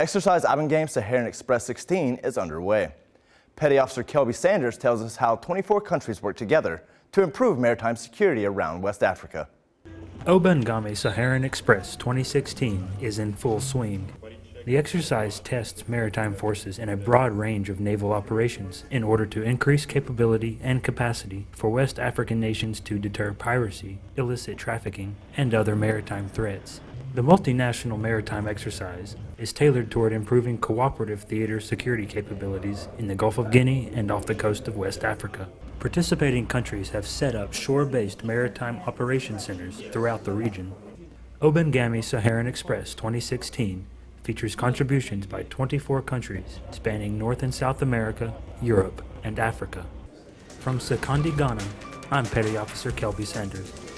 Exercise Obangame Saharan Express 16 is underway. Petty Officer Kelby Sanders tells us how 24 countries work together to improve maritime security around West Africa. Obangame Saharan Express 2016 is in full swing. The exercise tests maritime forces in a broad range of naval operations in order to increase capability and capacity for West African nations to deter piracy, illicit trafficking, and other maritime threats. The multinational maritime exercise is tailored toward improving cooperative theater security capabilities in the Gulf of Guinea and off the coast of West Africa. Participating countries have set up shore-based maritime operation centers throughout the region. Obangame Saharan Express 2016 features contributions by 24 countries spanning North and South America, Europe, and Africa. From Sekondi, Ghana, I'm Petty Officer Kelby Sanders.